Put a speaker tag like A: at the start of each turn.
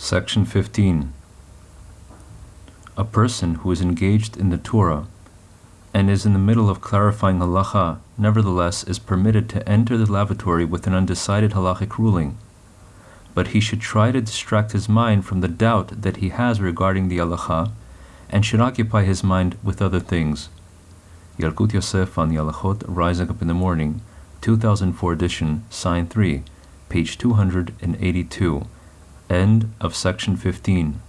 A: Section 15. A person who is engaged in the Torah and is in the middle of clarifying halacha, nevertheless is permitted to enter the lavatory with an undecided halachic ruling, but he should try to distract his mind from the doubt that he has regarding the halacha and should occupy his mind with other things. Yalkut Yosef on the Rising Up in the Morning, 2004 edition, sign 3, page 282. End of section 15.